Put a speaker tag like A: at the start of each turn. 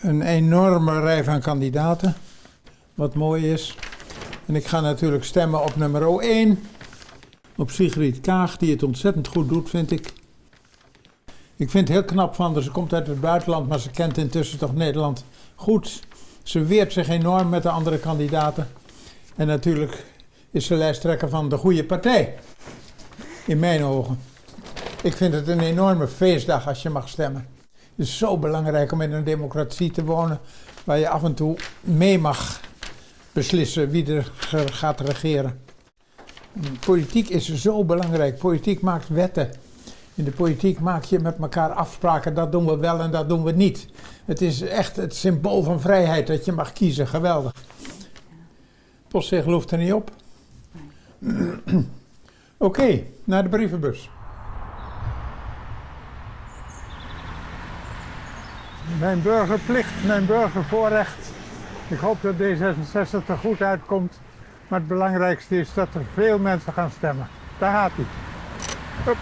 A: Een enorme rij van kandidaten, wat mooi is. En ik ga natuurlijk stemmen op nummer 1, op Sigrid Kaag, die het ontzettend goed doet, vind ik. Ik vind het heel knap van haar. Ze komt uit het buitenland, maar ze kent intussen toch Nederland goed. Ze weert zich enorm met de andere kandidaten. En natuurlijk is ze lijsttrekker van de goede partij. In mijn ogen. Ik vind het een enorme feestdag als je mag stemmen. Het is zo belangrijk om in een democratie te wonen waar je af en toe mee mag beslissen wie er gaat regeren. Politiek is zo belangrijk. Politiek maakt wetten. In de politiek maak je met elkaar afspraken, dat doen we wel en dat doen we niet. Het is echt het symbool van vrijheid dat je mag kiezen, geweldig. Postzegel hoeft er niet op. Oké, naar de brievenbus. Mijn burgerplicht, mijn burgervoorrecht. Ik hoop dat D66 er goed uitkomt. Maar het belangrijkste is dat er veel mensen gaan stemmen. Daar gaat hij.